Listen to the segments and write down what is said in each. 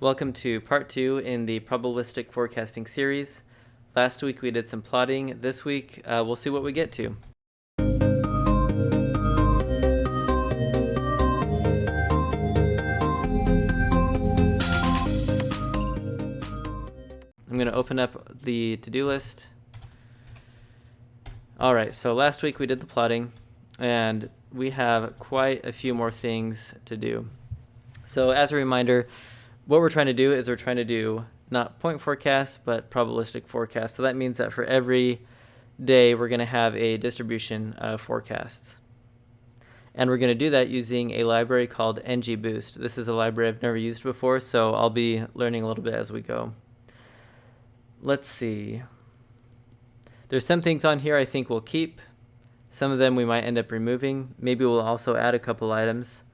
Welcome to part two in the probabilistic forecasting series. Last week we did some plotting. This week uh, we'll see what we get to. I'm going to open up the to-do list. All right, so last week we did the plotting and we have quite a few more things to do. So as a reminder, what we're trying to do is we're trying to do not point forecasts, but probabilistic forecasts. So that means that for every day, we're going to have a distribution of forecasts. And we're going to do that using a library called NGBoost. This is a library I've never used before, so I'll be learning a little bit as we go. Let's see. There's some things on here I think we'll keep. Some of them we might end up removing. Maybe we'll also add a couple items.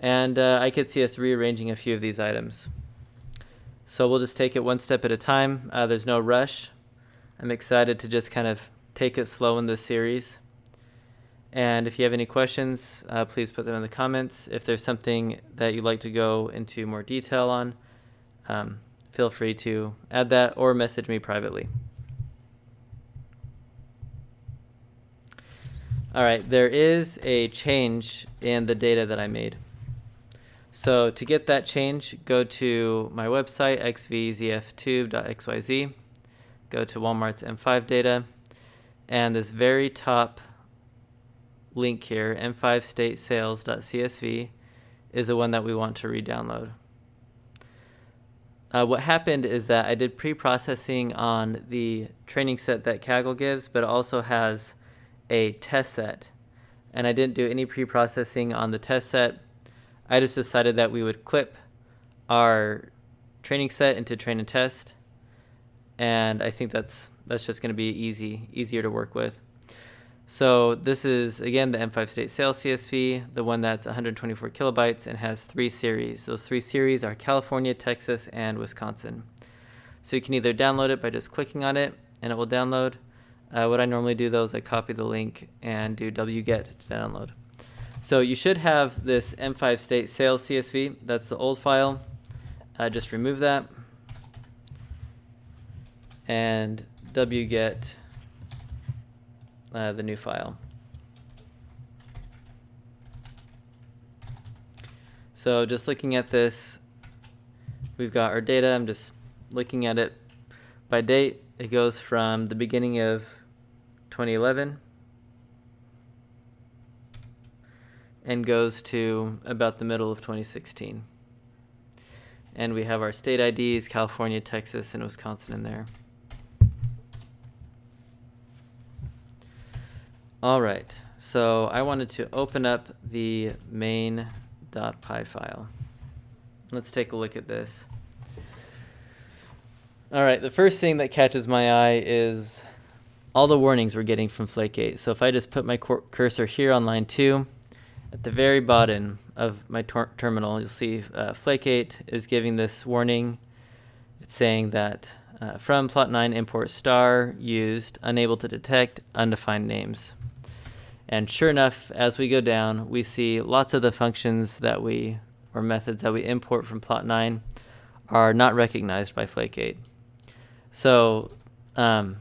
And uh, I could see us rearranging a few of these items. So we'll just take it one step at a time. Uh, there's no rush. I'm excited to just kind of take it slow in this series. And if you have any questions, uh, please put them in the comments. If there's something that you'd like to go into more detail on, um, feel free to add that or message me privately. All right, there is a change in the data that I made. So to get that change, go to my website, xvzftube.xyz, go to Walmart's M5 data, and this very top link here, m5statesales.csv, is the one that we want to re-download. Uh, what happened is that I did pre-processing on the training set that Kaggle gives, but it also has a test set. And I didn't do any pre-processing on the test set. I just decided that we would clip our training set into train and test. And I think that's that's just going to be easy, easier to work with. So this is, again, the M5 State Sales CSV, the one that's 124 kilobytes and has three series. Those three series are California, Texas, and Wisconsin. So you can either download it by just clicking on it, and it will download, uh, what I normally do though is I copy the link and do wget to download. So you should have this M5 state sales CSV. That's the old file. Uh, just remove that and wget uh, the new file. So just looking at this, we've got our data. I'm just looking at it by date. It goes from the beginning of 2011 and goes to about the middle of 2016. And we have our state IDs, California, Texas, and Wisconsin in there. All right, so I wanted to open up the main.py file. Let's take a look at this. All right, the first thing that catches my eye is all the warnings we're getting from Flake8. So if I just put my cursor here on line 2, at the very bottom of my terminal, you'll see uh, Flake8 is giving this warning. It's saying that uh, from plotnine import star used, unable to detect undefined names. And sure enough, as we go down, we see lots of the functions that we, or methods that we import from plotnine are not recognized by Flake8. So um,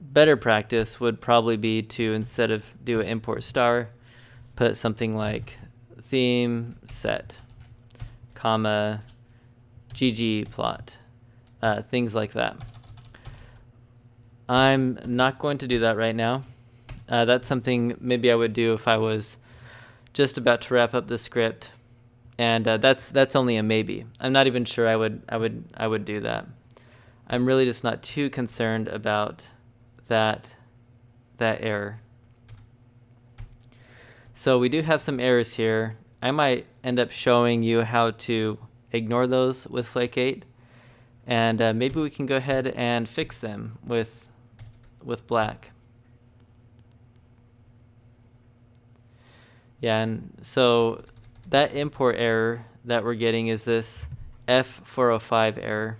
better practice would probably be to instead of do an import star, put something like theme set, comma, ggplot, uh, things like that. I'm not going to do that right now. Uh, that's something maybe I would do if I was just about to wrap up the script, and uh, that's that's only a maybe. I'm not even sure I would I would I would do that. I'm really just not too concerned about that, that error. So we do have some errors here. I might end up showing you how to ignore those with Flake8 and uh, maybe we can go ahead and fix them with with black. Yeah, and so that import error that we're getting is this F405 error.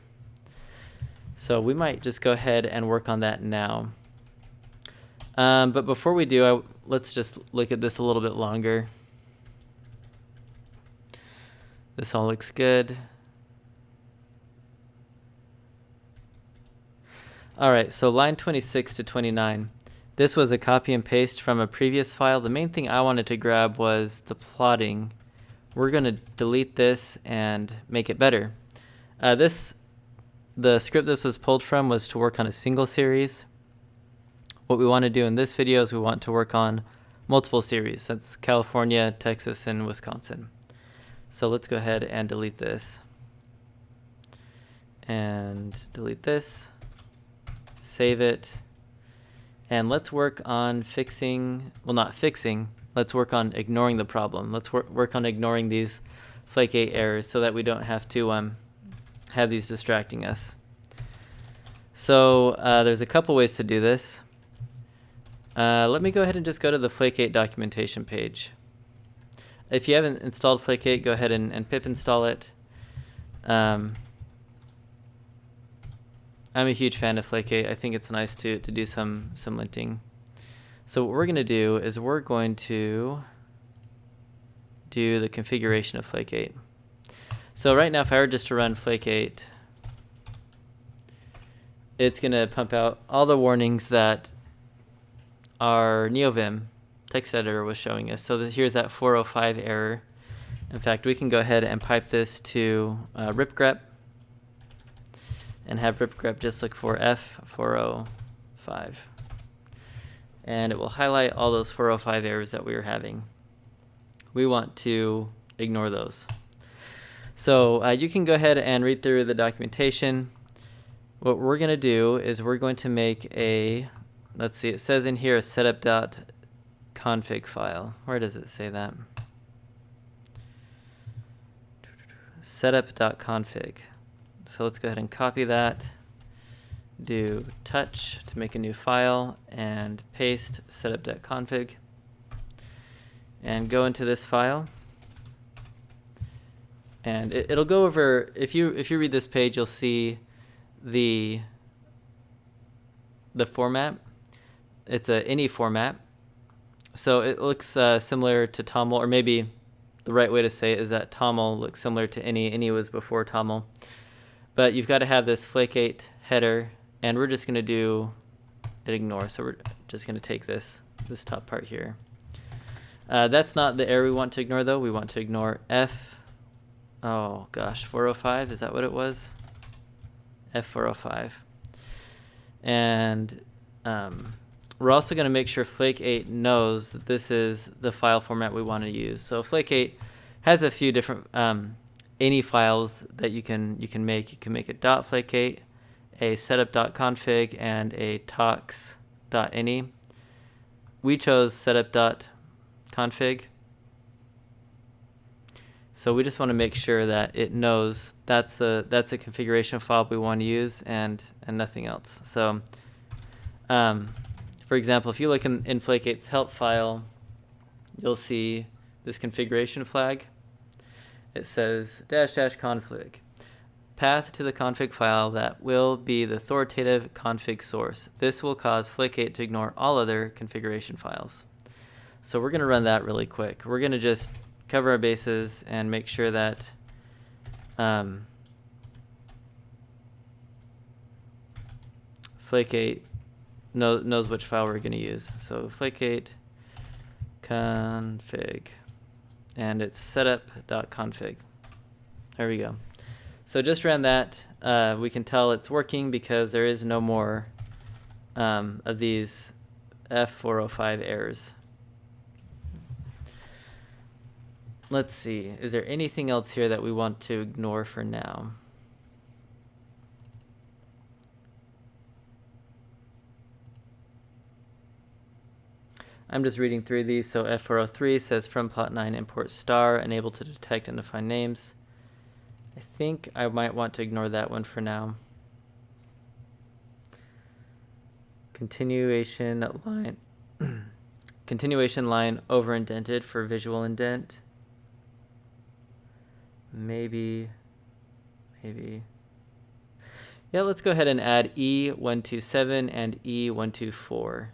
So we might just go ahead and work on that now. Um, but before we do, I, let's just look at this a little bit longer. This all looks good. All right, so line 26 to 29. This was a copy and paste from a previous file. The main thing I wanted to grab was the plotting. We're gonna delete this and make it better. Uh, this, the script this was pulled from was to work on a single series. What we want to do in this video is we want to work on multiple series. That's California, Texas, and Wisconsin. So let's go ahead and delete this. And delete this. Save it. And let's work on fixing, well not fixing, let's work on ignoring the problem. Let's wor work on ignoring these flake8 errors so that we don't have to um, have these distracting us. So uh, there's a couple ways to do this. Uh, let me go ahead and just go to the Flake8 documentation page. If you haven't installed Flake8, go ahead and, and pip install it. Um, I'm a huge fan of Flake8. I think it's nice to, to do some, some linting. So what we're going to do is we're going to do the configuration of Flake8. So right now, if I were just to run Flake8, it's going to pump out all the warnings that our NeoVim text editor was showing us. So here's that 405 error. In fact, we can go ahead and pipe this to uh, ripgrep and have ripgrep just look for F405. And it will highlight all those 405 errors that we are having. We want to ignore those. So uh, you can go ahead and read through the documentation. What we're going to do is we're going to make a let's see, it says in here a setup.config file. Where does it say that? Setup.config. So let's go ahead and copy that, do touch to make a new file, and paste setup.config. And go into this file. And it, it'll go over, if you, if you read this page, you'll see the the format it's a INI format. So it looks uh, similar to TOML, or maybe the right way to say it is that TOML looks similar to INI. INI was before TOML. But you've got to have this flake8 header, and we're just going to do it ignore. So we're just going to take this, this top part here. Uh, that's not the error we want to ignore, though. We want to ignore F, oh gosh, 405, is that what it was? F405. And um, we're also going to make sure Flake8 knows that this is the file format we want to use. So Flake8 has a few different um, INI files that you can you can make. You can make a .flake8, a setup.config, and a tox.ini. We chose setup.config. So we just want to make sure that it knows that's the that's a configuration file we want to use and and nothing else. So um, for example, if you look in, in Flake8's help file, you'll see this configuration flag. It says dash dash config. Path to the config file that will be the authoritative config source. This will cause Flake8 to ignore all other configuration files. So we're going to run that really quick. We're going to just cover our bases and make sure that um, Flake8 know, knows which file we're going to use. So flake8 config and it's setup.config. There we go. So just ran that. Uh, we can tell it's working because there is no more um, of these F405 errors. Let's see, is there anything else here that we want to ignore for now? I'm just reading through these. So F403 says from plotnine import star, unable to detect and define names. I think I might want to ignore that one for now. Continuation line. Continuation line over indented for visual indent. Maybe, maybe. Yeah, let's go ahead and add E127 and E124.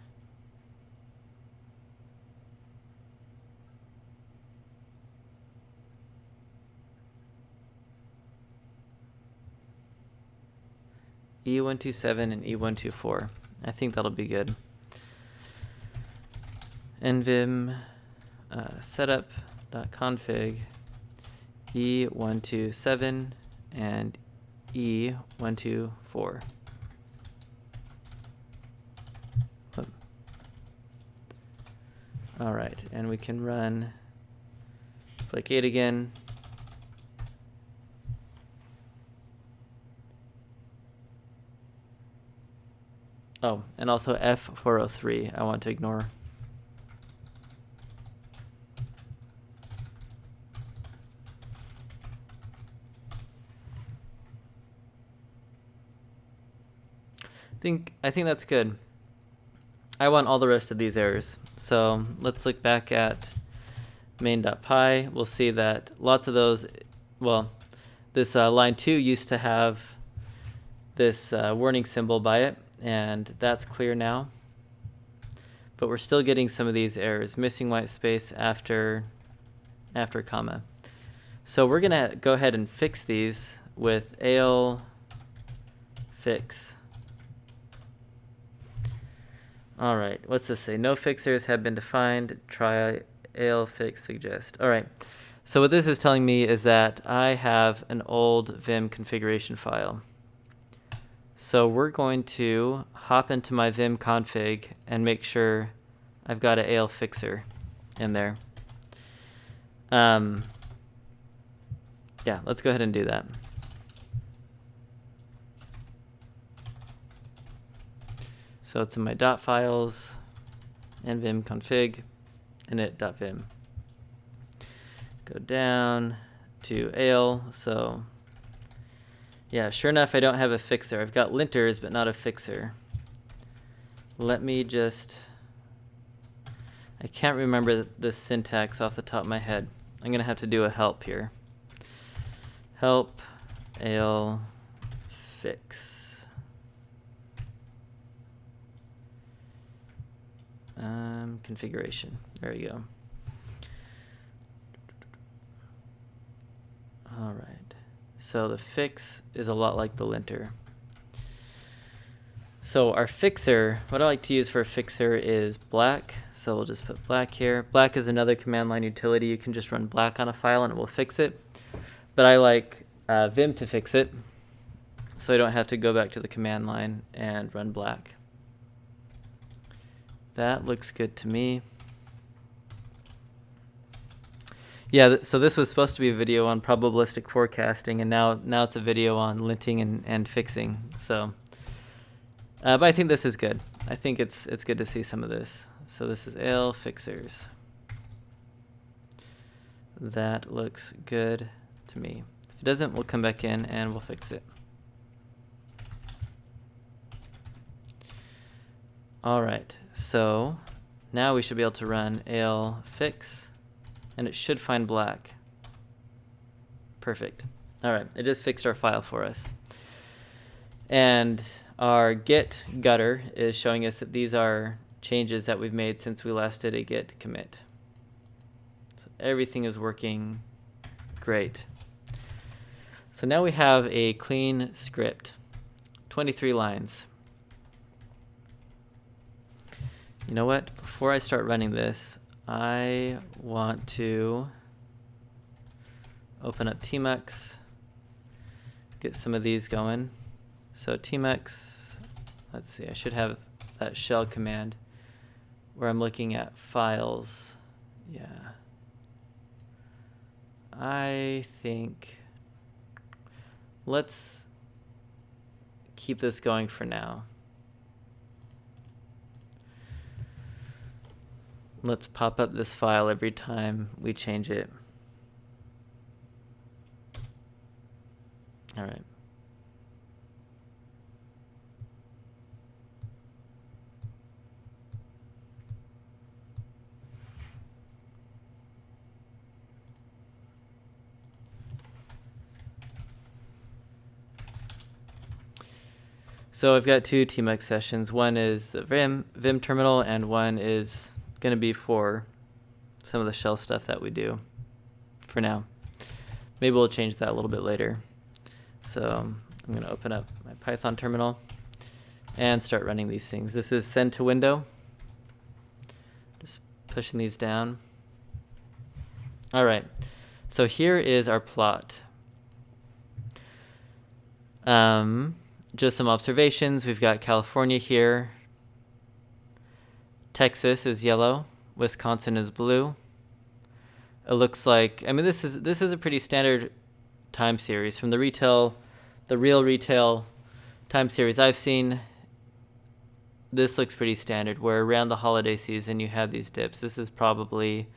E127 and E124. I think that'll be good. nvim uh, setup.config E127 and E124. All right, and we can run Flake8 again. Oh, and also F403 I want to ignore. think I think that's good. I want all the rest of these errors. So let's look back at main.py. We'll see that lots of those, well, this uh, line 2 used to have this uh, warning symbol by it, and that's clear now. But we're still getting some of these errors, missing white space after, after comma. So we're going to go ahead and fix these with al fix. All right, what's this say? No fixers have been defined. Try ALEFixSuggest. All right, so what this is telling me is that I have an old Vim configuration file. So we're going to hop into my Vim config and make sure I've got an ALE fixer in there. Um, yeah, let's go ahead and do that. So it's in my dot files, and vim config, init.vim. Go down to ALE. So yeah, sure enough, I don't have a fixer. I've got linters, but not a fixer. Let me just, I can't remember the syntax off the top of my head. I'm gonna have to do a help here. Help al fix. Um, configuration. There we go. All right. So the fix is a lot like the linter. So our fixer, what I like to use for a fixer is black. So we'll just put black here. Black is another command line utility. You can just run black on a file and it will fix it. But I like uh, Vim to fix it. So I don't have to go back to the command line and run black. That looks good to me. Yeah, so this was supposed to be a video on probabilistic forecasting, and now now it's a video on linting and, and fixing. So, uh, but I think this is good. I think it's it's good to see some of this. So this is ALE fixers. That looks good to me. If it doesn't, we'll come back in and we'll fix it. All right, so now we should be able to run ALEFix and it should find black. Perfect. All right, it just fixed our file for us. And our git gutter is showing us that these are changes that we've made since we last did a git commit. So everything is working great. So now we have a clean script, 23 lines. You know what? Before I start running this, I want to open up Tmux, get some of these going. So Tmux, let's see, I should have that shell command where I'm looking at files. Yeah. I think let's keep this going for now. Let's pop up this file every time we change it. All right. So I've got two tmux sessions. One is the Vim, Vim terminal and one is going to be for some of the shell stuff that we do for now. Maybe we'll change that a little bit later. So I'm going to open up my Python terminal and start running these things. This is send to window. Just pushing these down. All right, so here is our plot. Um, just some observations. We've got California here. Texas is yellow. Wisconsin is blue. It looks like I mean this is this is a pretty standard time series from the retail, the real retail time series I've seen. This looks pretty standard. Where around the holiday season you have these dips. This is probably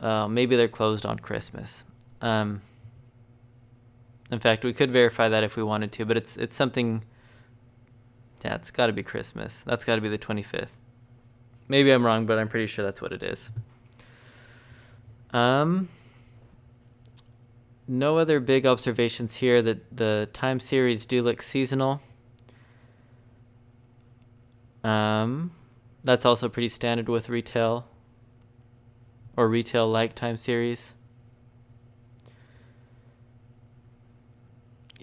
uh, maybe they're closed on Christmas. Um, in fact, we could verify that if we wanted to, but it's it's something. Yeah, it's got to be Christmas. That's got to be the 25th. Maybe I'm wrong, but I'm pretty sure that's what it is. Um, no other big observations here. That the time series do look seasonal. Um, that's also pretty standard with retail or retail-like time series.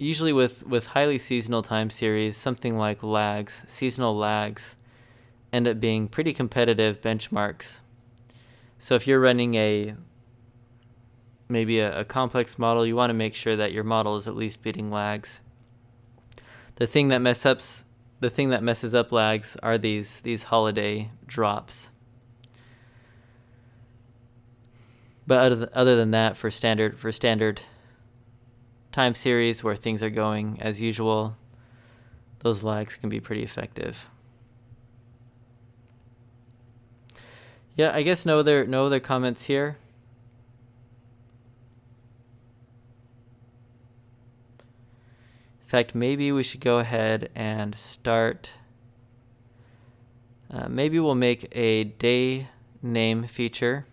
Usually with, with highly seasonal time series, something like lags, seasonal lags, end up being pretty competitive benchmarks. So if you're running a maybe a, a complex model, you want to make sure that your model is at least beating lags. The thing that mess ups the thing that messes up lags are these these holiday drops. But other, other than that, for standard for standard time series where things are going as usual, those lags can be pretty effective. Yeah, I guess no other no other comments here. In fact, maybe we should go ahead and start. Uh, maybe we'll make a day name feature.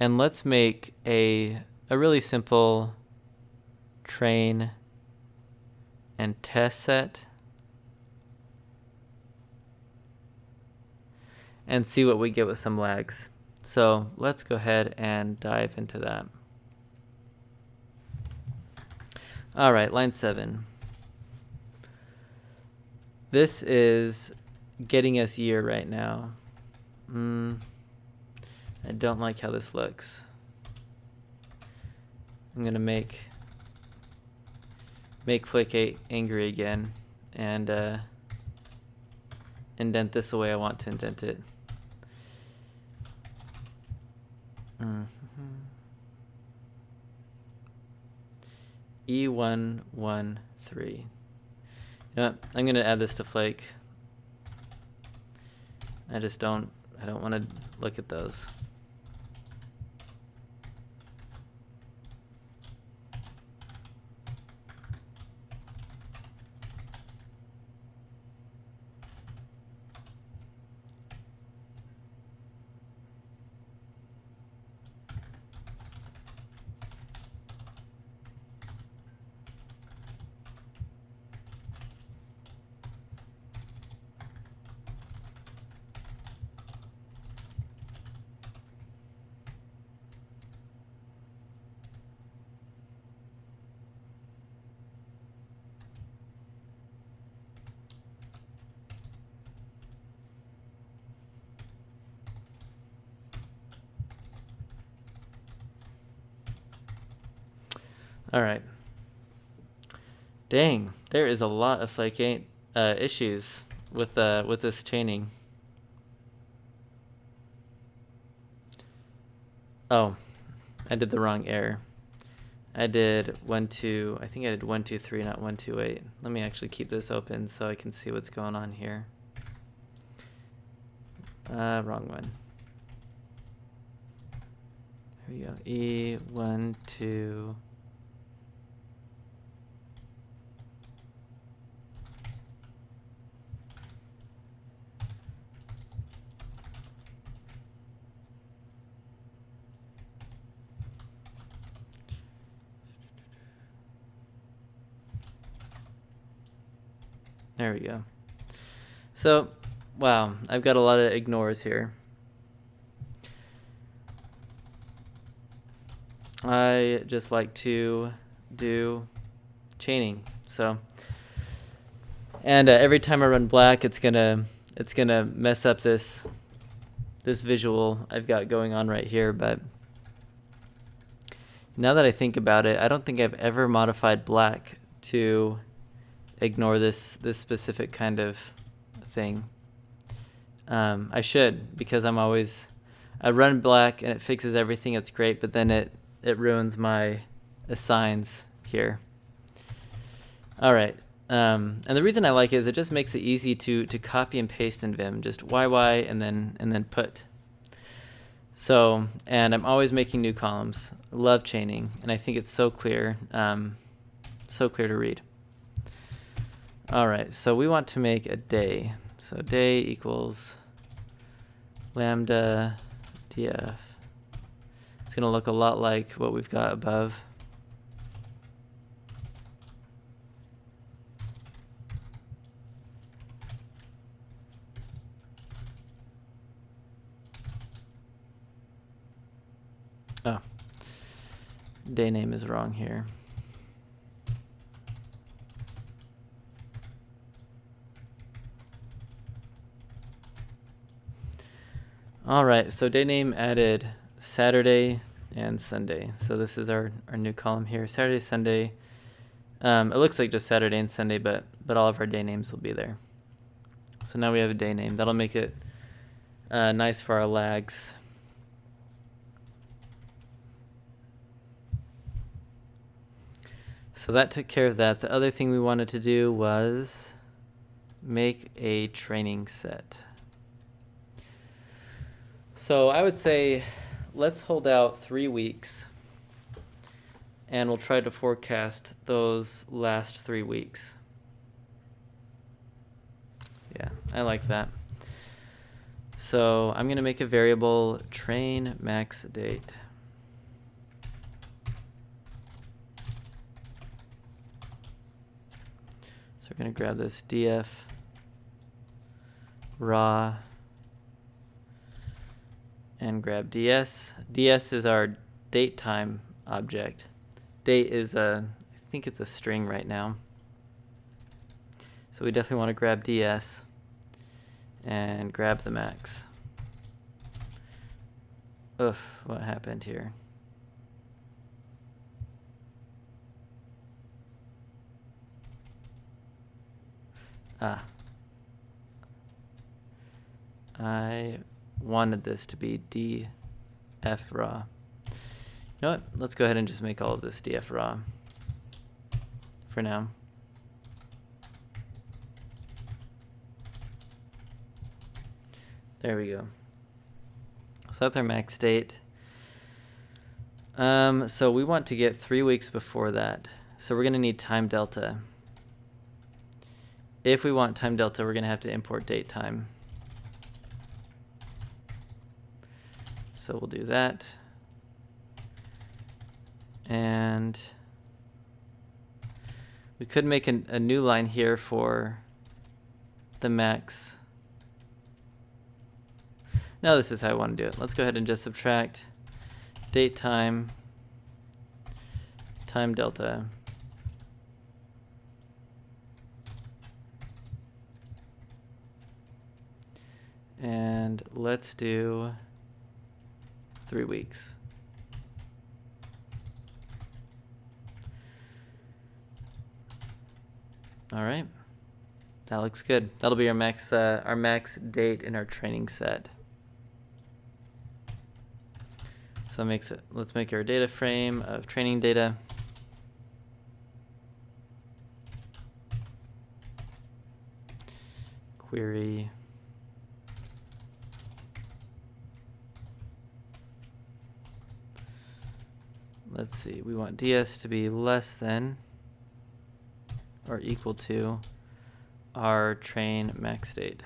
And let's make a, a really simple train and test set. And see what we get with some lags. So let's go ahead and dive into that. All right, line seven. This is getting us year right now. Mm. I don't like how this looks. I'm gonna make make Flake angry again and uh, indent this the way I want to indent it. Mm -hmm. E113. You know? I'm gonna add this to Flake. I just don't I don't want to look at those. All right. Dang, there is a lot of like uh, issues with uh, with this chaining. Oh, I did the wrong error. I did one two. I think I did one two three, not one two eight. Let me actually keep this open so I can see what's going on here. Uh, wrong one. Here we go. E one two. There we go. So, wow, I've got a lot of ignores here. I just like to do chaining. So, and uh, every time I run black, it's gonna it's gonna mess up this this visual I've got going on right here. But now that I think about it, I don't think I've ever modified black to ignore this this specific kind of thing. Um, I should because I'm always I run black and it fixes everything. It's great, but then it it ruins my assigns here. All right. Um, and the reason I like it is it just makes it easy to to copy and paste in Vim. Just YY and then and then put. So, and I'm always making new columns. Love chaining, and I think it's so clear, um, so clear to read. All right, so we want to make a day. So day equals lambda df. It's going to look a lot like what we've got above. Oh, day name is wrong here. All right, so day name added Saturday and Sunday. So this is our, our new column here, Saturday, Sunday. Um, it looks like just Saturday and Sunday, but, but all of our day names will be there. So now we have a day name. That'll make it uh, nice for our lags. So that took care of that. The other thing we wanted to do was make a training set. So I would say let's hold out three weeks and we'll try to forecast those last three weeks. Yeah, I like that. So I'm going to make a variable train max date. So we're going to grab this df raw and grab ds. ds is our date time object. Date is a, I think it's a string right now. So we definitely want to grab ds and grab the max. Oof, what happened here? Ah. I wanted this to be df raw. You know what? Let's go ahead and just make all of this df raw for now. There we go. So that's our max date. Um, so we want to get three weeks before that. So we're going to need time delta if we want time delta, we're going to have to import date time. So we'll do that. And we could make an, a new line here for the max. Now this is how I want to do it. Let's go ahead and just subtract date time, time delta. And let's do three weeks. All right. That looks good. That'll be our max uh, our max date in our training set. So makes it let's make our data frame of training data. Query let's see, we want ds to be less than or equal to our train max date.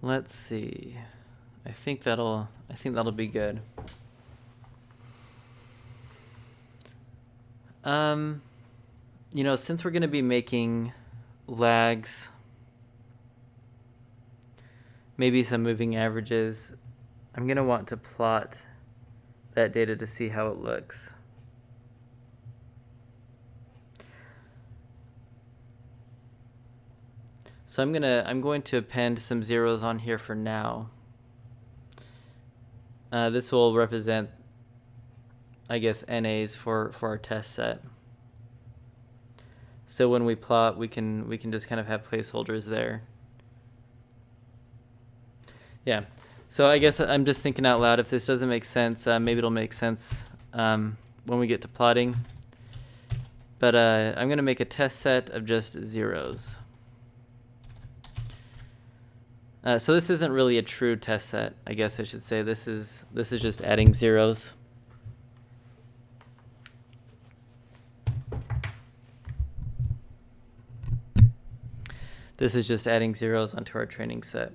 Let's see. I think that'll I think that'll be good. Um, you know, since we're going to be making lags, maybe some moving averages, I'm going to want to plot that data to see how it looks. So I'm gonna I'm going to append some zeros on here for now. Uh, this will represent, I guess, NAs for for our test set. So when we plot, we can we can just kind of have placeholders there. Yeah. So I guess I'm just thinking out loud. If this doesn't make sense, uh, maybe it'll make sense um, when we get to plotting. But uh, I'm going to make a test set of just zeros. Uh, so this isn't really a true test set, I guess I should say. This is this is just adding zeros. This is just adding zeros onto our training set.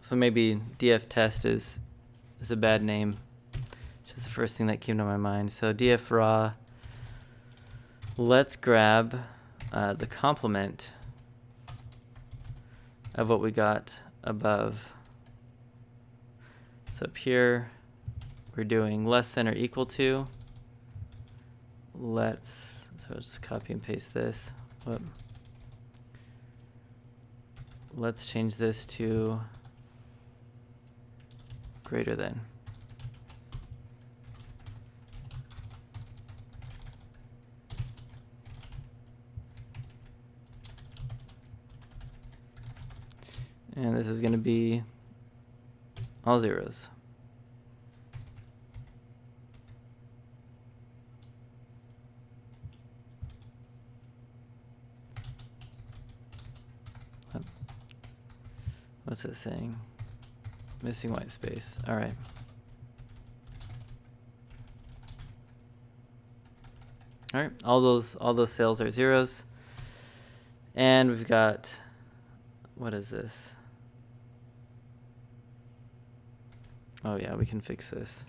So maybe df test is is a bad name. Just the first thing that came to my mind. So df raw. Let's grab uh, the complement of what we got above. So up here, we're doing less than or equal to. Let's, so I'll just copy and paste this. Whoop. Let's change this to greater than. And this is going to be all zeros. What's it saying? Missing white space. All right. All right, all those all those cells are zeros. And we've got what is this? Oh yeah, we can fix this.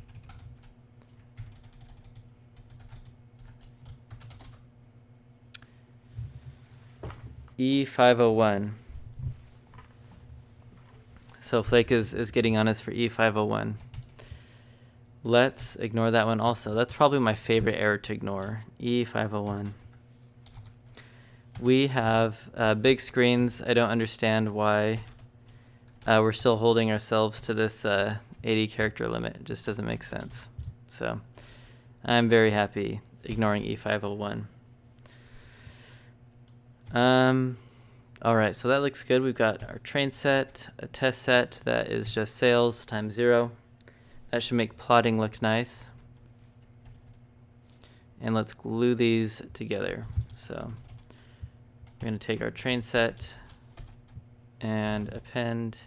E501. So Flake is, is getting on us for E501. Let's ignore that one also. That's probably my favorite error to ignore, E501. We have uh, big screens. I don't understand why uh, we're still holding ourselves to this uh, 80 character limit. It just doesn't make sense. So I'm very happy ignoring E501. Um, all right, so that looks good. We've got our train set, a test set that is just sales times zero. That should make plotting look nice. And let's glue these together. So we're going to take our train set and append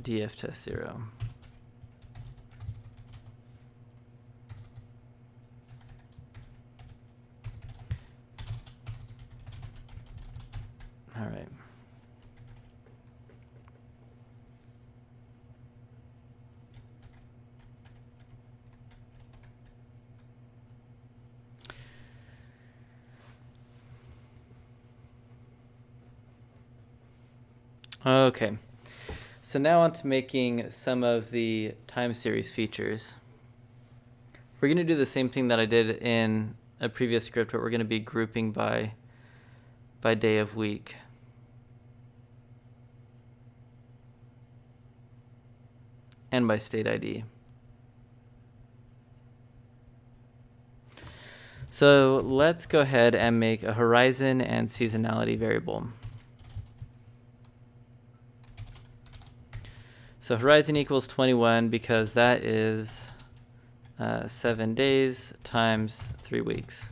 df test 0. All right. Okay. So now on to making some of the time series features. We're going to do the same thing that I did in a previous script, but we're going to be grouping by, by day of week. And by state ID. So let's go ahead and make a horizon and seasonality variable. So horizon equals 21 because that is uh, 7 days times 3 weeks.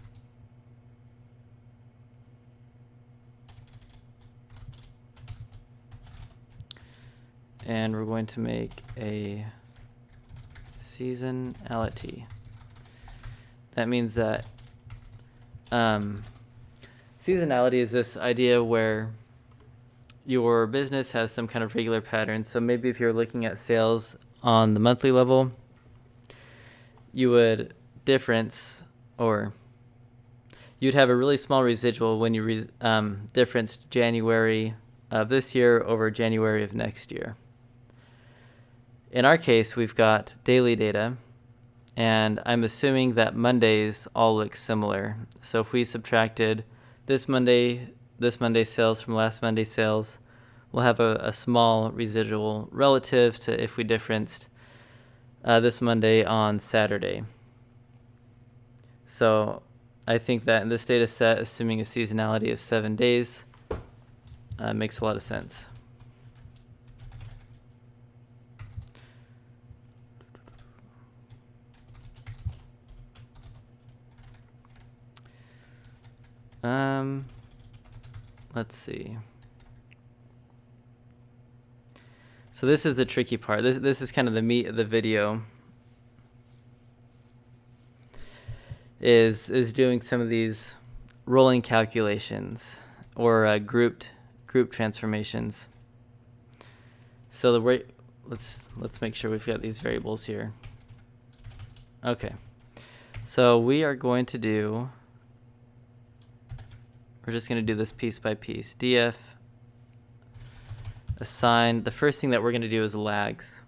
And we're going to make a seasonality. That means that um, seasonality is this idea where your business has some kind of regular pattern. So maybe if you're looking at sales on the monthly level, you would difference or you'd have a really small residual when you re, um, difference January of this year over January of next year. In our case, we've got daily data, and I'm assuming that Mondays all look similar. So if we subtracted this Monday, this Monday sales from last Monday sales, we'll have a, a small residual relative to if we differenced uh, this Monday on Saturday. So I think that in this data set, assuming a seasonality of seven days, uh, makes a lot of sense. Um, let's see. So this is the tricky part. This this is kind of the meat of the video. Is is doing some of these rolling calculations or uh, grouped group transformations. So the way let's let's make sure we've got these variables here. Okay. So we are going to do we're just going to do this piece by piece. df assign, the first thing that we're going to do is lags.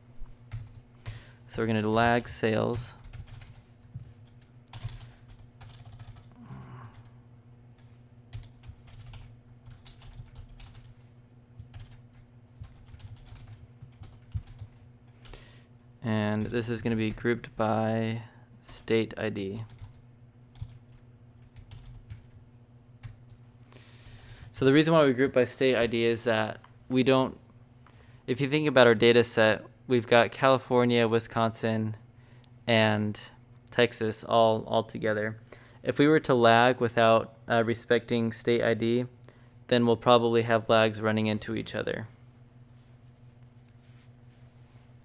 So we're going to lag sales. And this is going to be grouped by state ID. So the reason why we group by state ID is that we don't, if you think about our data set, we've got California, Wisconsin, and Texas all, all together. If we were to lag without uh, respecting state ID, then we'll probably have lags running into each other,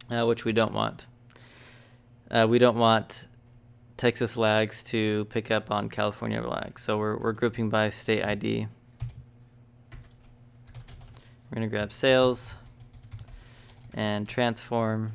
uh, which we don't want. Uh, we don't want Texas lags to pick up on California lags, so we're, we're grouping by state ID. We're going to grab sales and transform.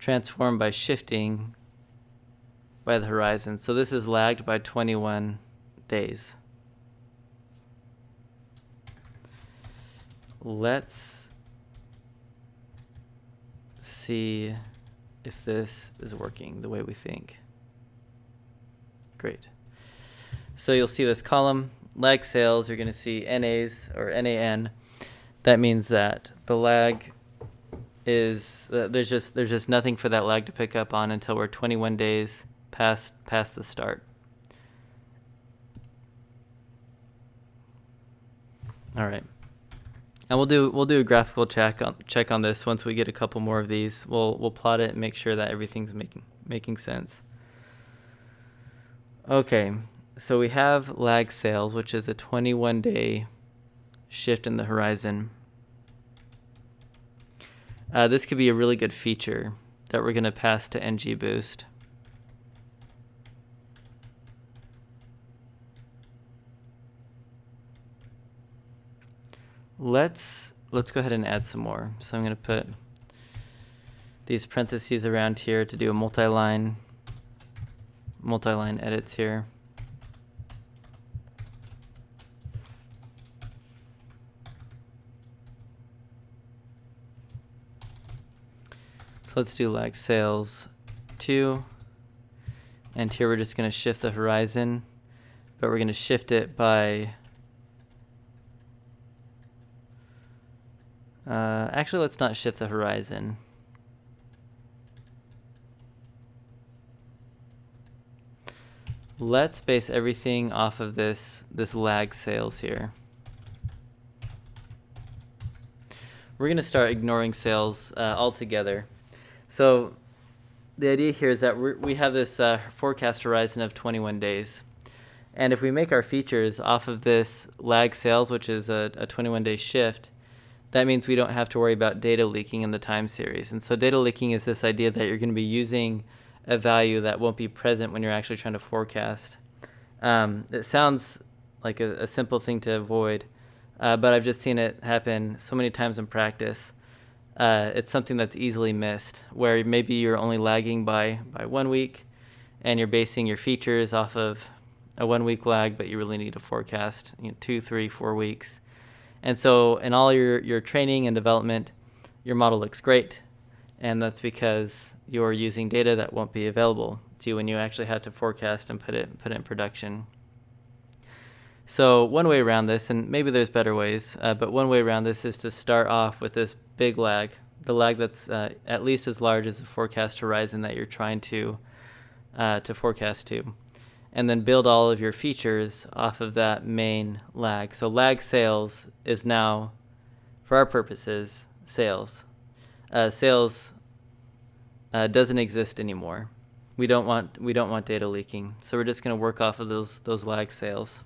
Transform by shifting by the horizon. So this is lagged by 21 days. Let's see if this is working the way we think. Great. So you'll see this column, lag sales, you're going to see NAs or NAN. That means that the lag is uh, there's just there's just nothing for that lag to pick up on until we're 21 days past past the start. All right. And we'll do we'll do a graphical check on check on this once we get a couple more of these. We'll we'll plot it and make sure that everything's making making sense. Okay, so we have lag sales, which is a 21 day shift in the horizon. Uh, this could be a really good feature that we're going to pass to NGBoost. Let's let's go ahead and add some more. So I'm going to put these parentheses around here to do a multi-line multi-line edits here. So let's do lag sales 2. And here we're just going to shift the horizon, but we're going to shift it by Uh, actually, let's not shift the horizon. Let's base everything off of this, this lag sales here. We're going to start ignoring sales uh, altogether. So the idea here is that we have this uh, forecast horizon of 21 days. And if we make our features off of this lag sales, which is a 21 day shift, that means we don't have to worry about data leaking in the time series. And so data leaking is this idea that you're going to be using a value that won't be present when you're actually trying to forecast. Um, it sounds like a, a, simple thing to avoid, uh, but I've just seen it happen so many times in practice. Uh, it's something that's easily missed, where maybe you're only lagging by, by one week, and you're basing your features off of a one week lag, but you really need to forecast you know, two, three, four weeks. And so in all your, your training and development, your model looks great. And that's because you're using data that won't be available to you when you actually have to forecast and put it, put it in production. So one way around this, and maybe there's better ways, uh, but one way around this is to start off with this big lag, the lag that's uh, at least as large as the forecast horizon that you're trying to uh, to forecast to and then build all of your features off of that main lag. So lag sales is now, for our purposes, sales. Uh, sales uh, doesn't exist anymore. We don't want we don't want data leaking. So we're just going to work off of those those lag sales.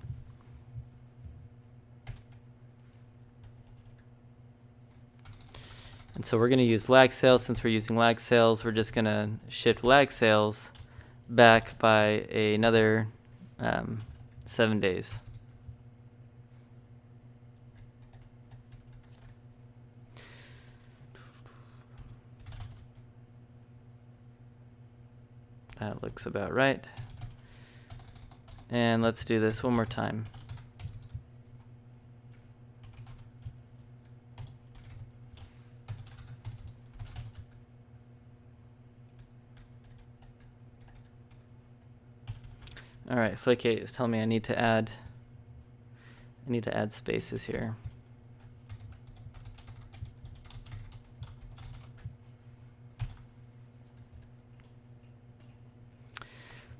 And so we're going to use lag sales. Since we're using lag sales, we're just going to shift lag sales back by another um, seven days. That looks about right. And let's do this one more time. All right, Flake8 is telling me I need to add, I need to add spaces here.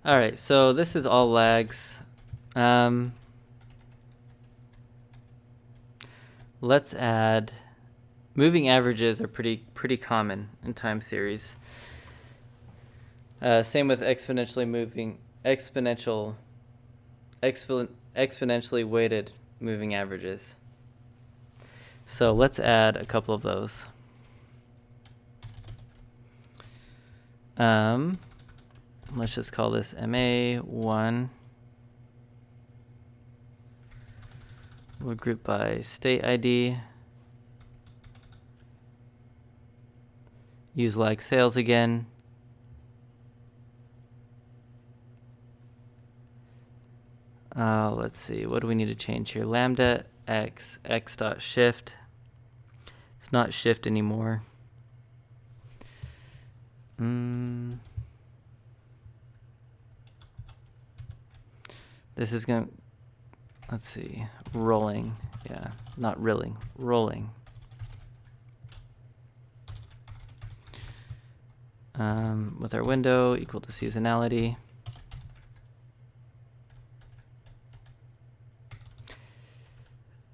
All right, so this is all lags. Um, let's add, moving averages are pretty, pretty common in time series. Uh, same with exponentially moving exponential, expo exponentially weighted moving averages. So let's add a couple of those. Um, let's just call this MA1. We'll group by state ID. Use lag sales again. Uh, let's see, what do we need to change here? Lambda x, x dot shift. It's not shift anymore. Mm. This is going to, let's see, rolling. Yeah, not rilling, rolling. Um, with our window equal to seasonality.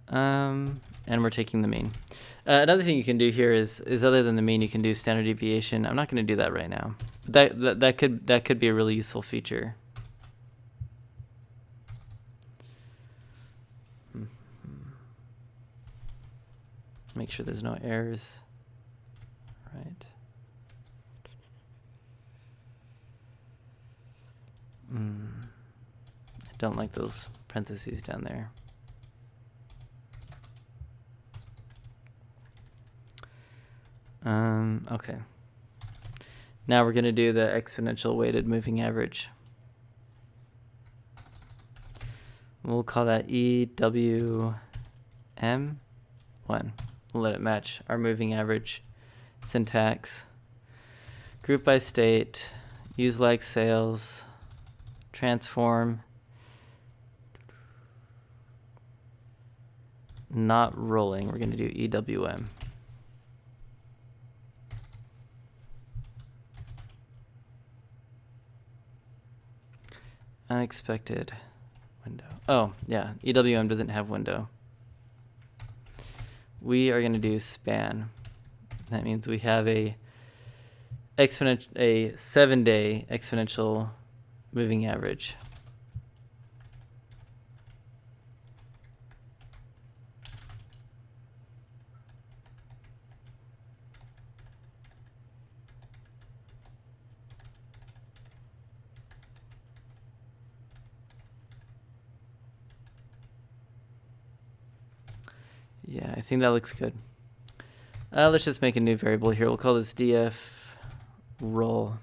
Um, and we're taking the mean. Uh, another thing you can do here is, is other than the mean, you can do standard deviation. I'm not going to do that right now. But that, that, that, could, that could be a really useful feature. Mm-hmm. Make sure there's no errors. Right. Mm. I don't like those parentheses down there. Um, okay. Now we're going to do the exponential weighted moving average. We'll call that EWM1. We'll let it match our moving average syntax. Group by state, use lag sales, transform, not rolling. We're going to do EWM. Unexpected window. Oh, yeah, EWM doesn't have window. We are going to do span. That means we have a exponential, a seven day exponential moving average. Yeah, I think that looks good. Uh, let's just make a new variable here. We'll call this df roll.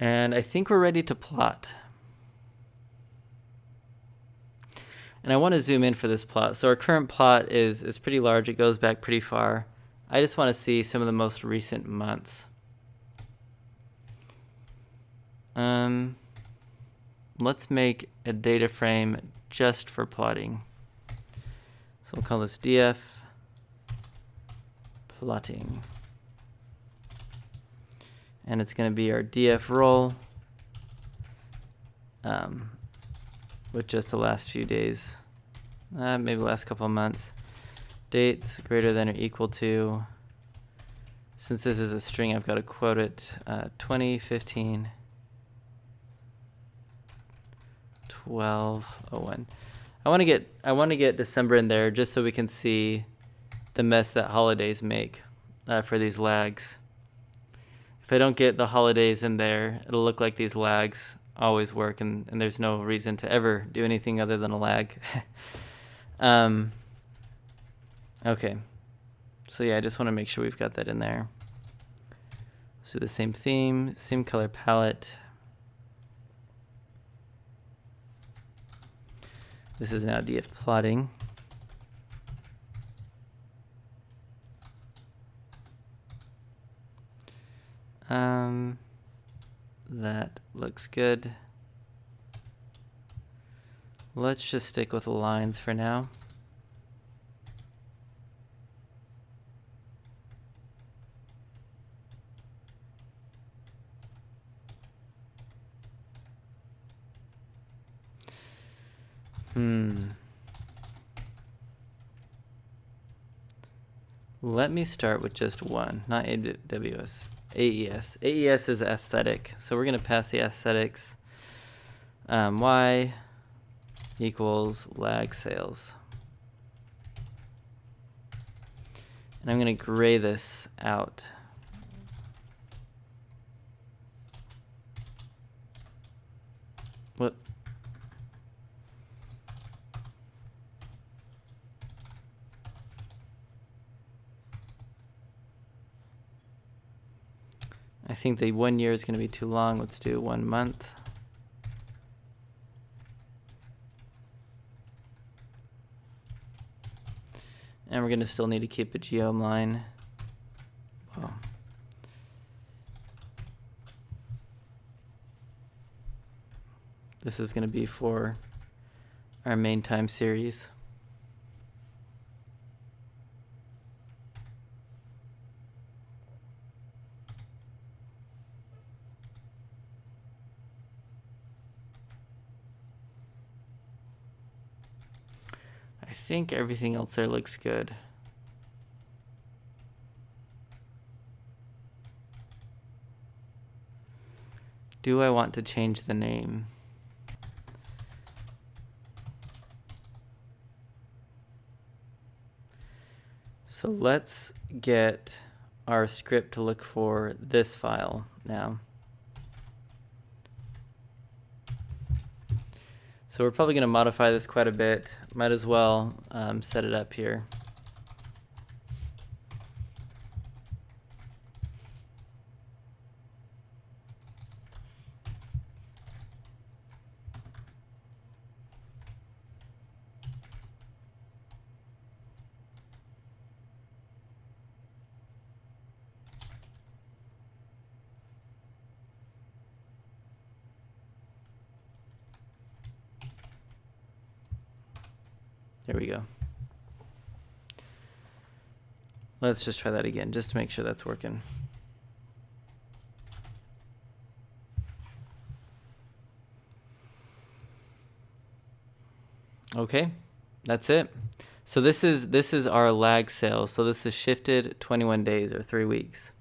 And I think we're ready to plot. And I want to zoom in for this plot. So our current plot is, is pretty large. It goes back pretty far. I just want to see some of the most recent months. Um, let's make a data frame just for plotting. So we'll call this df plotting. And it's going to be our df roll um, with just the last few days, uh, maybe last couple of months. Dates greater than or equal to, since this is a string, I've got to quote it, uh, 2015. 1201. I want to get I want to get December in there just so we can see the mess that holidays make uh, for these lags. If I don't get the holidays in there, it'll look like these lags always work and, and there's no reason to ever do anything other than a lag. um, okay. So yeah, I just want to make sure we've got that in there. So the same theme, same color palette. This is now df plotting. Um, that looks good. Let's just stick with lines for now. Hmm. Let me start with just one, not AWS. AES. AES is aesthetic. So we're going to pass the aesthetics. Um, y equals lag sales. And I'm going to gray this out. What? I think the one year is going to be too long. Let's do one month. And we're going to still need to keep a geom line. Well, this is going to be for our main time series. Think everything else there looks good. Do I want to change the name? So let's get our script to look for this file now. So we're probably going to modify this quite a bit. Might as well um, set it up here. There we go. Let's just try that again, just to make sure that's working. Okay, that's it. So this is this is our lag sales. So this is shifted 21 days or three weeks.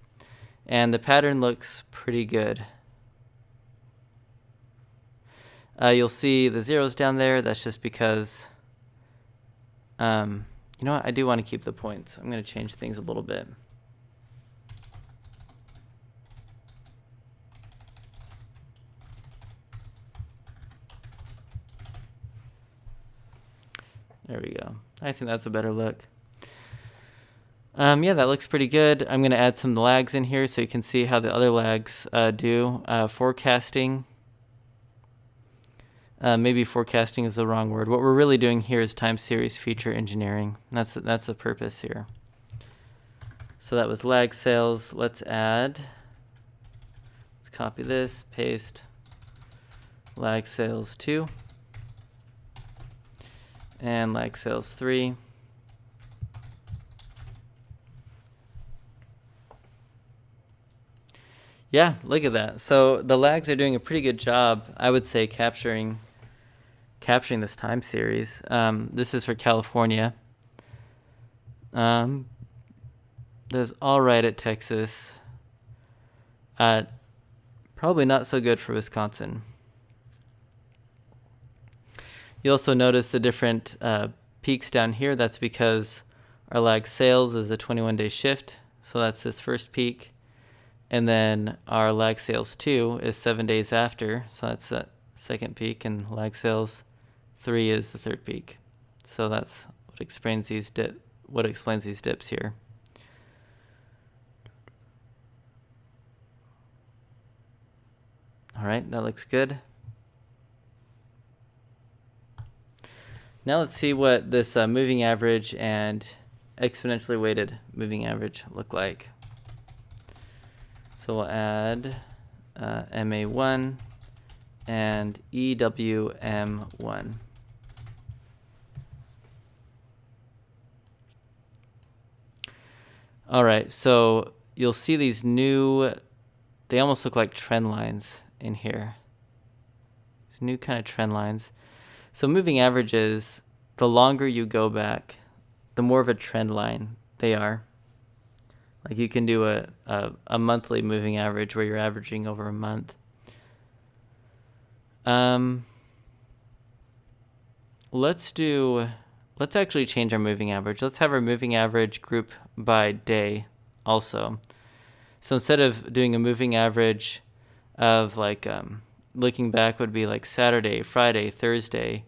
And the pattern looks pretty good. Uh, you'll see the zeros down there. That's just because um, you know what? I do want to keep the points. I'm going to change things a little bit. There we go. I think that's a better look. Um, yeah, that looks pretty good. I'm going to add some lags in here so you can see how the other lags uh, do. Uh, forecasting uh, maybe forecasting is the wrong word. What we're really doing here is time series feature engineering. That's that's the purpose here. So that was lag sales. Let's add. Let's copy this, paste. Lag sales two. And lag sales three. Yeah, look at that. So the lags are doing a pretty good job, I would say, capturing capturing this time series. Um, this is for California. Um, there's all right at Texas. Uh, probably not so good for Wisconsin. You also notice the different uh, peaks down here. That's because our lag sales is a 21 day shift. So that's this first peak. And then our lag sales two is seven days after, so that's that second peak, and lag sales three is the third peak. So that's what explains these dip, what explains these dips here. All right, that looks good. Now let's see what this uh, moving average and exponentially weighted moving average look like. So we'll add uh, MA1 and EWM1. All right, so you'll see these new, they almost look like trend lines in here. These new kind of trend lines. So moving averages, the longer you go back, the more of a trend line they are. Like you can do a, a, a monthly moving average where you're averaging over a month. Um, let's do, let's actually change our moving average. Let's have our moving average group by day also. So instead of doing a moving average of like um, looking back would be like Saturday, Friday, Thursday,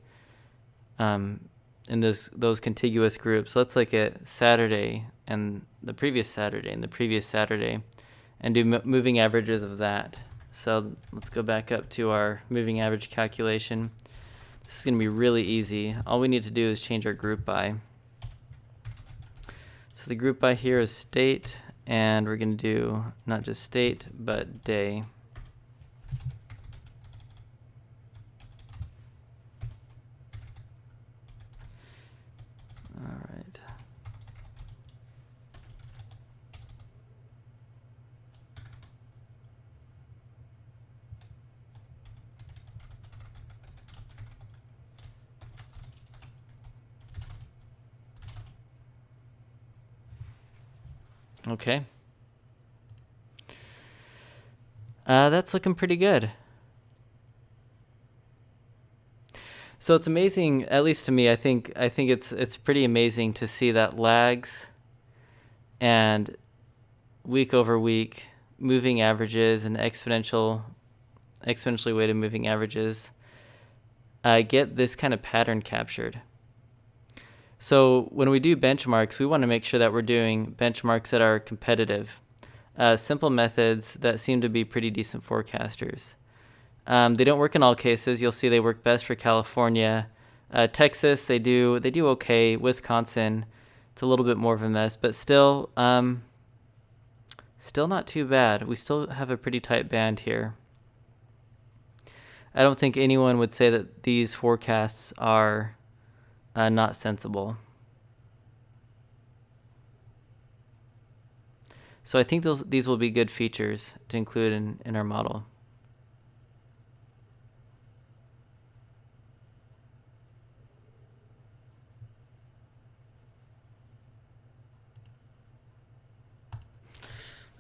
um, in this those contiguous groups. Let's look at Saturday and the previous Saturday and the previous Saturday and do moving averages of that. So let's go back up to our moving average calculation. This is going to be really easy. All we need to do is change our group by. The group by here is state, and we're going to do not just state, but day. Okay. Uh, that's looking pretty good. So it's amazing, at least to me. I think I think it's it's pretty amazing to see that lags and week over week moving averages and exponential exponentially weighted moving averages uh, get this kind of pattern captured. So when we do benchmarks, we want to make sure that we're doing benchmarks that are competitive. Uh, simple methods that seem to be pretty decent forecasters. Um, they don't work in all cases. You'll see they work best for California. Uh, Texas, they do they do okay. Wisconsin, it's a little bit more of a mess, but still, um, still not too bad. We still have a pretty tight band here. I don't think anyone would say that these forecasts are uh, not sensible. So I think those these will be good features to include in, in our model.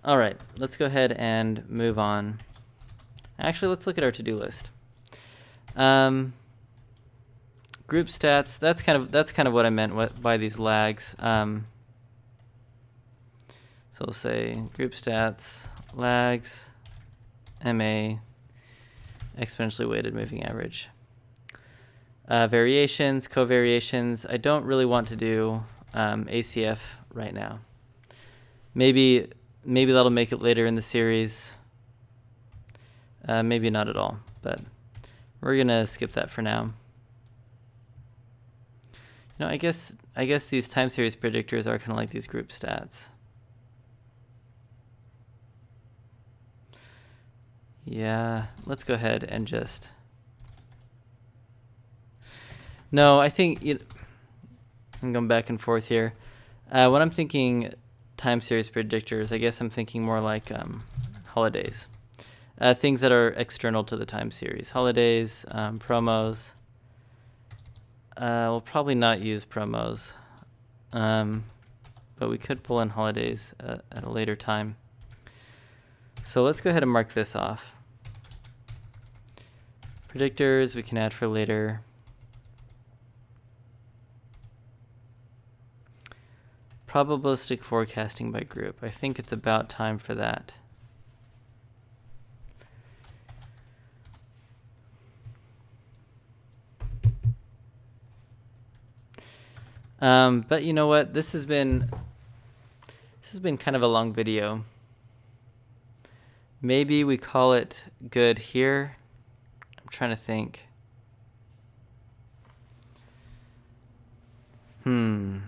All right, let's go ahead and move on. Actually, let's look at our to-do list. Um, group stats. That's kind of that's kind of what I meant by these lags. Um, so we'll say group stats, lags, MA, exponentially weighted moving average. uh, variations, covariations. I don't really want to do um, ACF right now. Maybe maybe that'll make it later in the series. Uh, maybe not at all, but we're gonna skip that for now. You know, I guess I guess these time series predictors are kind of like these group stats. Yeah, let's go ahead and just. No, I think it, I'm going back and forth here. Uh, when I'm thinking time series predictors, I guess I'm thinking more like um, holidays. Uh, things that are external to the time series. Holidays, um, promos. Uh, we'll probably not use promos, um, but we could pull in holidays uh, at a later time. So let's go ahead and mark this off. Predictors we can add for later. Probabilistic forecasting by group. I think it's about time for that. Um, but you know what? This has been this has been kind of a long video. Maybe we call it good here. I'm trying to think. Hmm.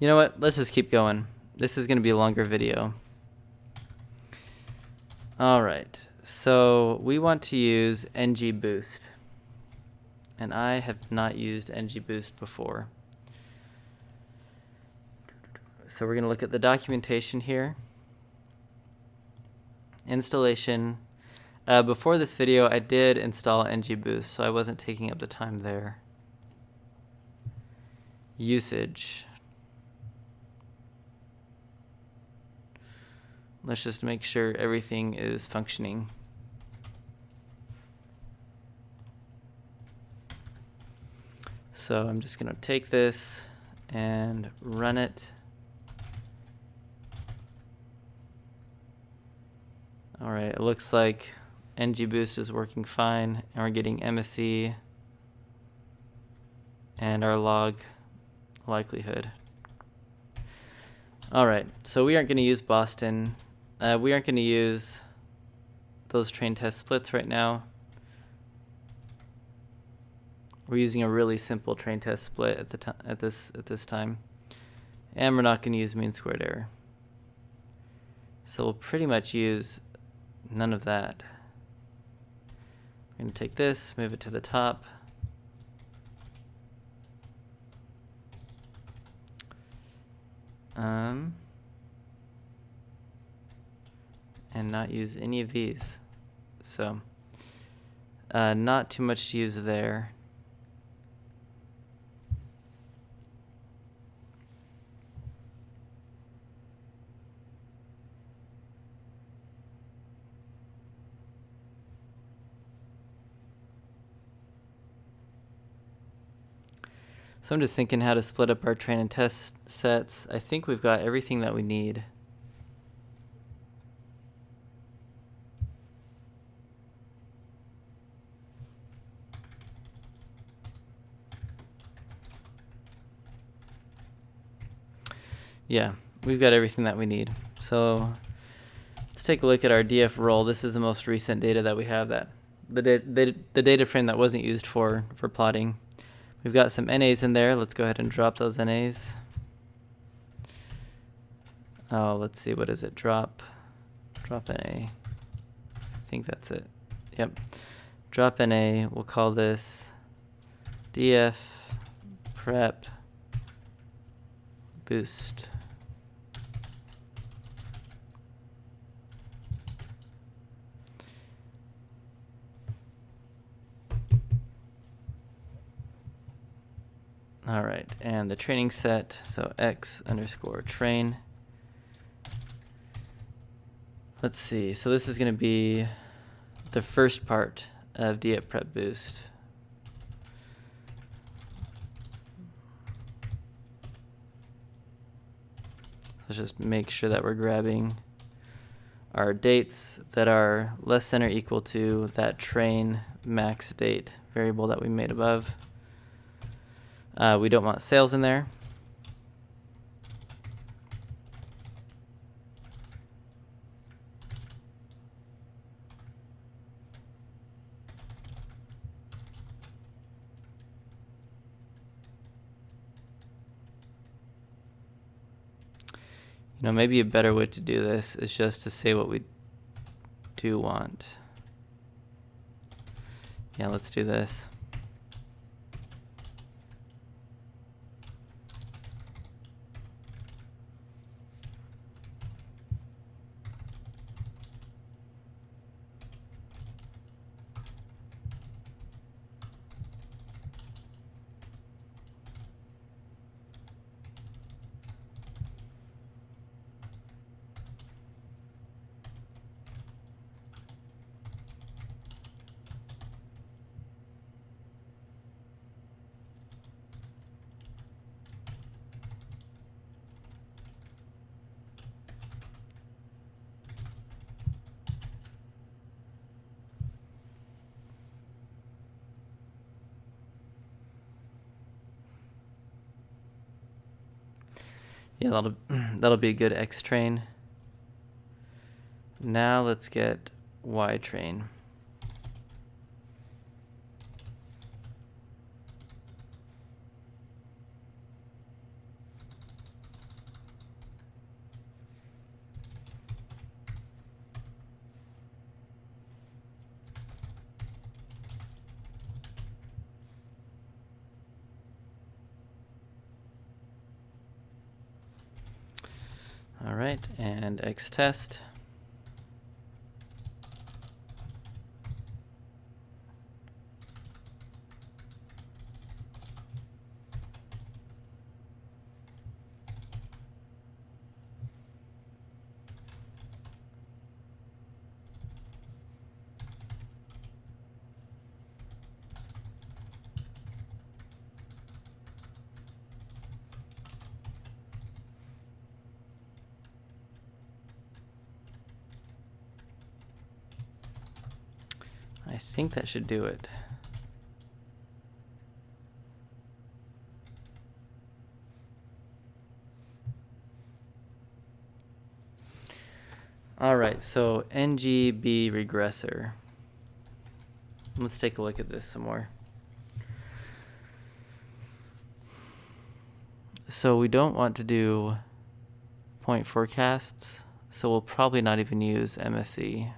You know what? Let's just keep going. This is going to be a longer video. All right. So we want to use NGBoost. And I have not used NGBoost before. So we're going to look at the documentation here. Installation. Uh, before this video, I did install NGBoost, so I wasn't taking up the time there. Usage. Let's just make sure everything is functioning. So I'm just going to take this and run it. All right, it looks like NGBoost is working fine and we're getting MSE and our log likelihood. All right, so we aren't going to use Boston uh, we aren't going to use those train test splits right now. We're using a really simple train test split at the at this at this time, and we're not going to use mean squared error. So we'll pretty much use none of that. We're going to take this, move it to the top. Um, and not use any of these. So uh, not too much to use there. So I'm just thinking how to split up our train and test sets. I think we've got everything that we need. Yeah, we've got everything that we need. So let's take a look at our DF roll. This is the most recent data that we have that the, da the, the data frame that wasn't used for, for plotting. We've got some NAs in there. Let's go ahead and drop those NAs. Oh, let's see, what is it? Drop, drop NA. I think that's it. Yep. Drop NA, we'll call this DF prep boost. All right, and the training set, so x underscore train. Let's see, so this is going to be the first part of DF Prep Boost. Let's just make sure that we're grabbing our dates that are less than or equal to that train max date variable that we made above. Uh, we don't want sales in there. You know, maybe a better way to do this is just to say what we do want. Yeah, let's do this. Yeah, that'll that'll be a good X train. Now let's get Y train. All right, and X test. I think that should do it. All right, so NGB regressor. Let's take a look at this some more. So we don't want to do point forecasts, so we'll probably not even use MSE.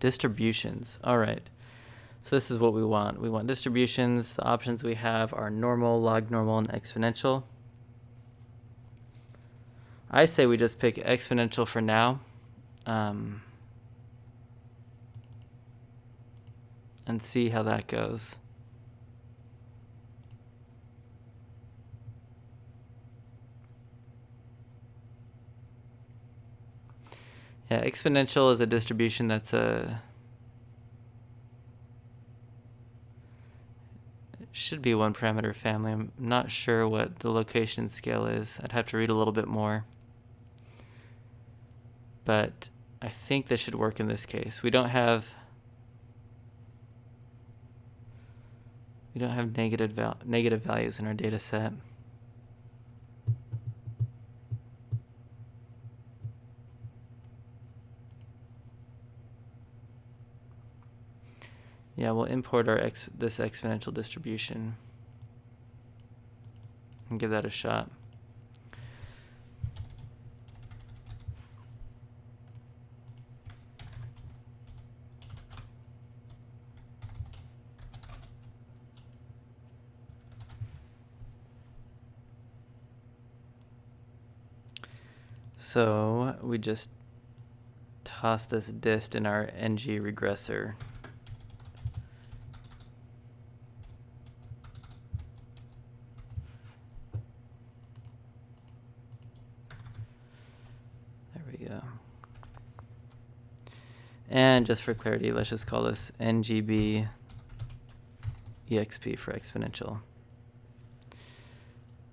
Distributions, all right. So this is what we want. We want distributions. The options we have are normal, log normal, and exponential. I say we just pick exponential for now. Um, and see how that goes. Yeah, exponential is a distribution that's a should be one parameter family. I'm not sure what the location scale is. I'd have to read a little bit more. But I think this should work in this case. We don't have we don't have negative val negative values in our data set. Yeah, we'll import our ex this exponential distribution and give that a shot. So we just toss this dist in our ng regressor. And just for clarity, let's just call this ngb exp for exponential.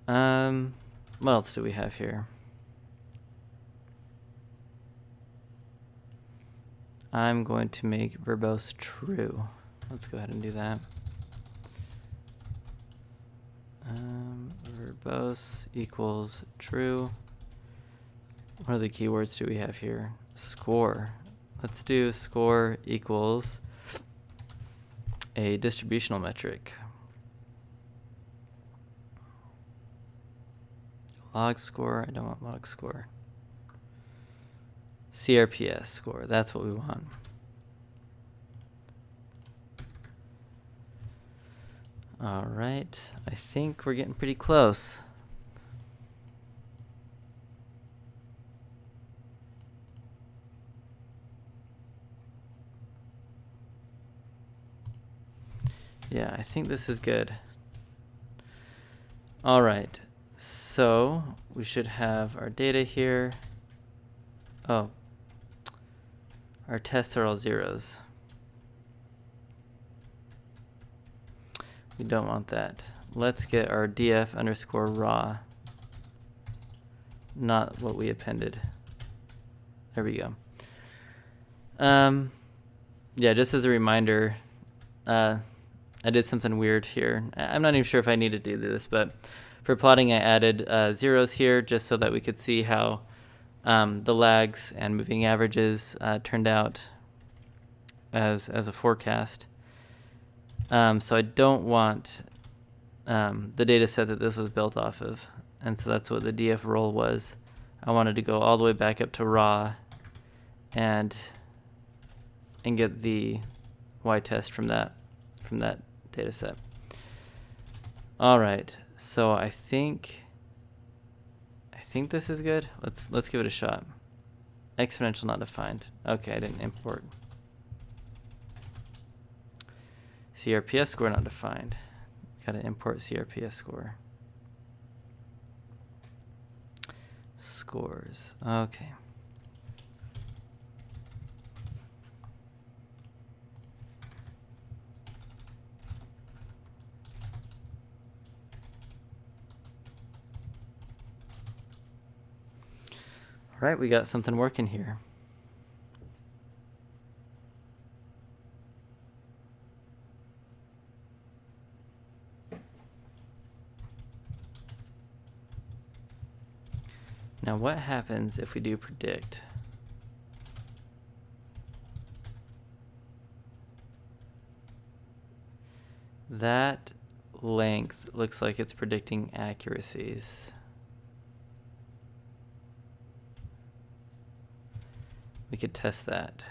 Um, what else do we have here? I'm going to make verbose true. Let's go ahead and do that. Um, verbose equals true. What are the keywords do we have here? Score. Let's do score equals a distributional metric. Log score, I don't want log score. CRPS score, that's what we want. All right, I think we're getting pretty close. Yeah, I think this is good. All right, so we should have our data here. Oh, our tests are all zeros. We don't want that. Let's get our df underscore raw, not what we appended. There we go. Um, yeah, just as a reminder, uh, I did something weird here. I'm not even sure if I need to do this, but for plotting, I added uh, zeros here just so that we could see how um, the lags and moving averages uh, turned out as, as a forecast. Um, so I don't want um, the data set that this was built off of. And so that's what the df raw was. I wanted to go all the way back up to raw and and get the y test from that from that data set. All right, so I think I think this is good. Let's let's give it a shot. Exponential not defined. Okay, I didn't import. CRPS score not defined. Gotta import CRPS score. Scores. Okay. All right, we got something working here. Now what happens if we do predict? That length looks like it's predicting accuracies. We could test that.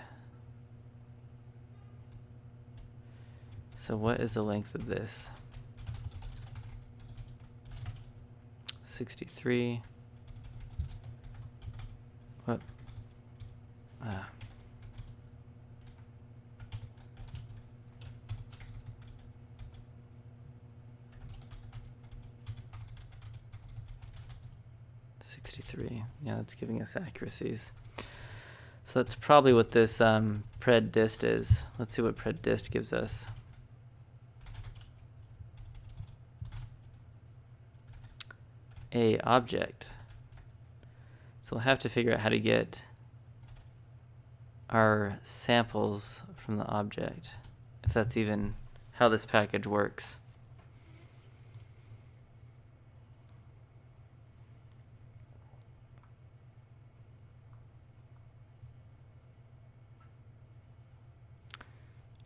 So what is the length of this? 63. What? Ah. Sixty-three. Yeah, that's giving us accuracies. So that's probably what this um, pred dist is. Let's see what pred dist gives us. A object. So we'll have to figure out how to get our samples from the object, if that's even how this package works.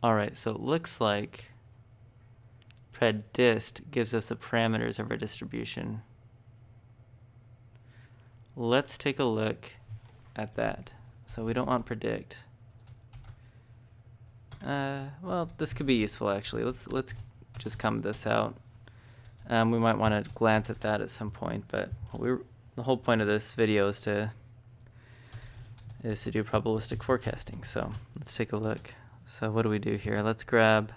All right, so it looks like predist gives us the parameters of our distribution. Let's take a look at that. So we don't want predict. Uh, well, this could be useful actually. Let's let's just come this out. Um, we might want to glance at that at some point, but we the whole point of this video is to is to do probabilistic forecasting. So let's take a look. So what do we do here? Let's grab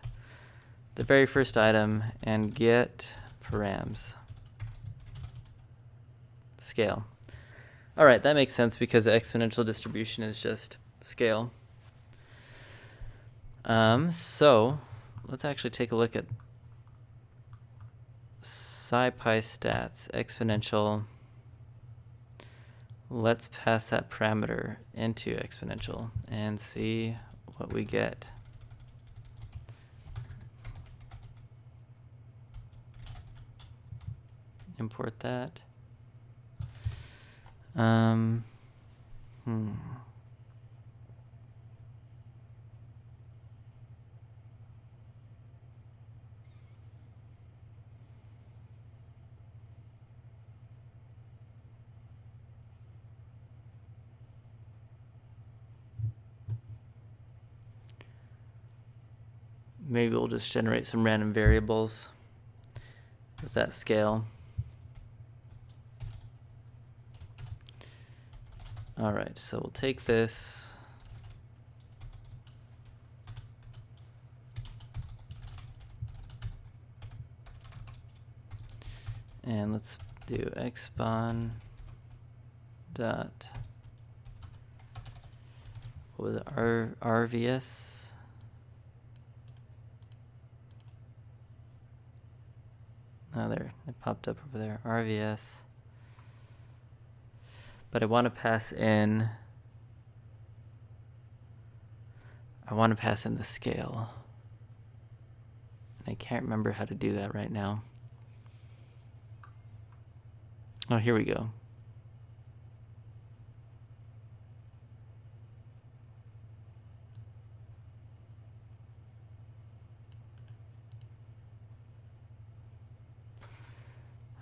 the very first item and get params. Scale. All right, that makes sense because the exponential distribution is just scale. Um, so let's actually take a look at SciPy stats exponential. Let's pass that parameter into exponential and see what we get. Import that. Um, hmm. Maybe we'll just generate some random variables with that scale. All right, so we'll take this. And let's do expon dot what was it R RVS Oh, there, it popped up over there. RVS. But I want to pass in, I want to pass in the scale. And I can't remember how to do that right now. Oh, here we go.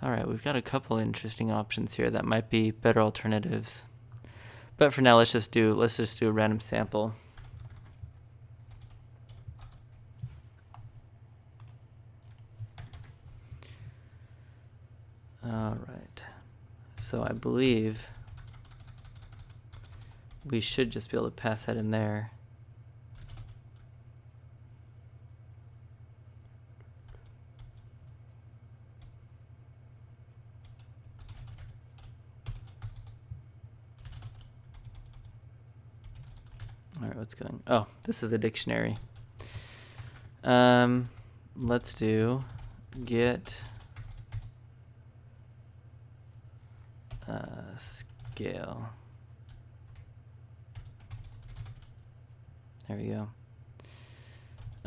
All right, we've got a couple interesting options here that might be better alternatives. But for now, let's just do let's just do a random sample. All right. So I believe we should just be able to pass that in there. What's going? Oh, this is a dictionary. Um, let's do get uh, scale. There we go.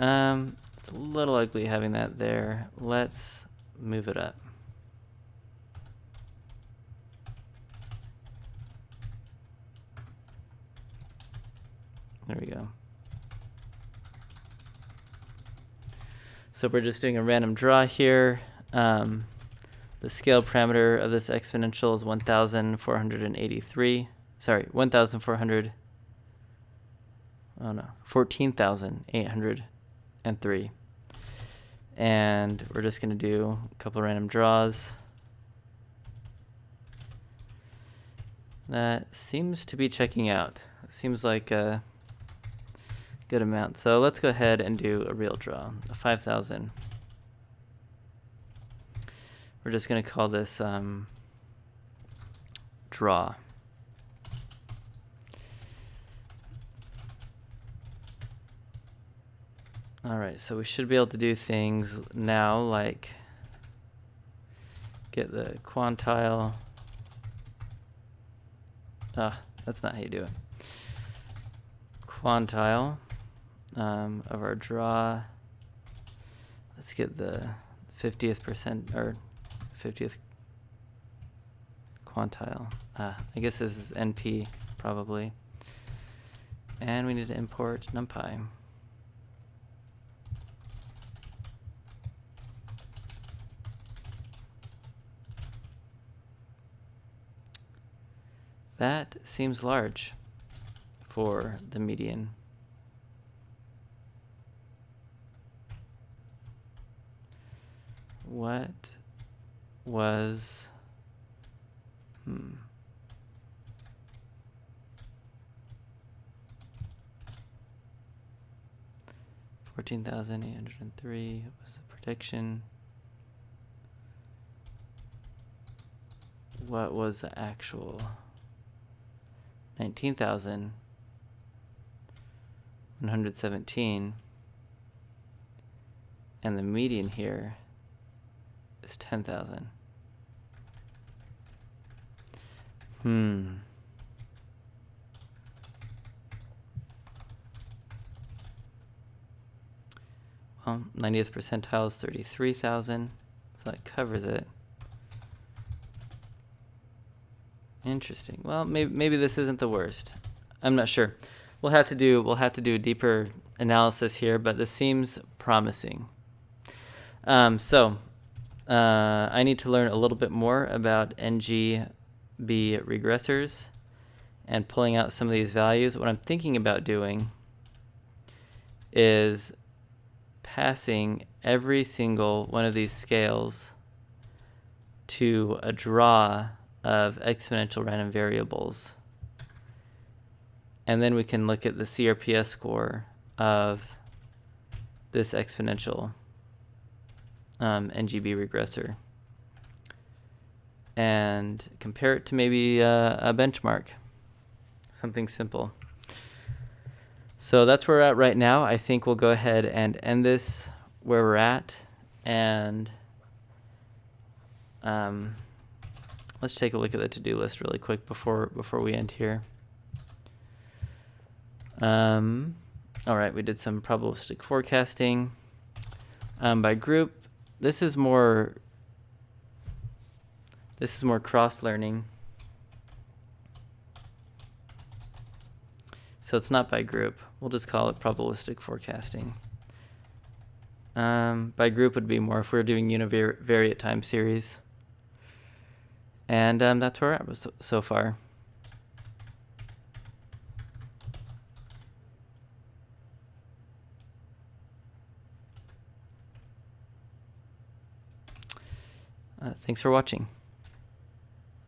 Um, it's a little ugly having that there. Let's move it up. There we go. So we're just doing a random draw here. Um, the scale parameter of this exponential is 1,483. Sorry, 1,400. Oh no, 14,803. And we're just going to do a couple random draws. That seems to be checking out. It seems like uh, good amount. So let's go ahead and do a real draw, a 5,000. We're just going to call this um, draw. All right, so we should be able to do things now like get the quantile. Ah, that's not how you do it. Quantile um, of our draw. Let's get the 50th percent or 50th quantile. Uh, I guess this is NP probably. And we need to import NumPy. That seems large for the median. What was hmm. fourteen thousand eight hundred and three was the prediction. What was the actual? nineteen thousand one hundred seventeen. And the median here It's 10,000. Hmm. Well, 90th percentile is 33,000, so that covers it. Interesting. Well, maybe maybe this isn't the worst. I'm not sure. We'll have to do we'll have to do a deeper analysis here, but this seems promising. Um, so uh, I need to learn a little bit more about NGB regressors and pulling out some of these values. What I'm thinking about doing is passing every single one of these scales to a draw of exponential random variables. And then we can look at the CRPS score of this exponential um, NGB regressor and compare it to maybe a, a benchmark, something simple. So that's where we're at right now. I think we'll go ahead and end this where we're at and um, let's take a look at the to-do list really quick before before we end here. Um, all right, we did some probabilistic forecasting um, by group. This is more this is more cross-learning. So it's not by group. We'll just call it probabilistic forecasting. Um, by group would be more if we are doing univariate time series. And um, that's where we're at so, so far. Uh, thanks for watching.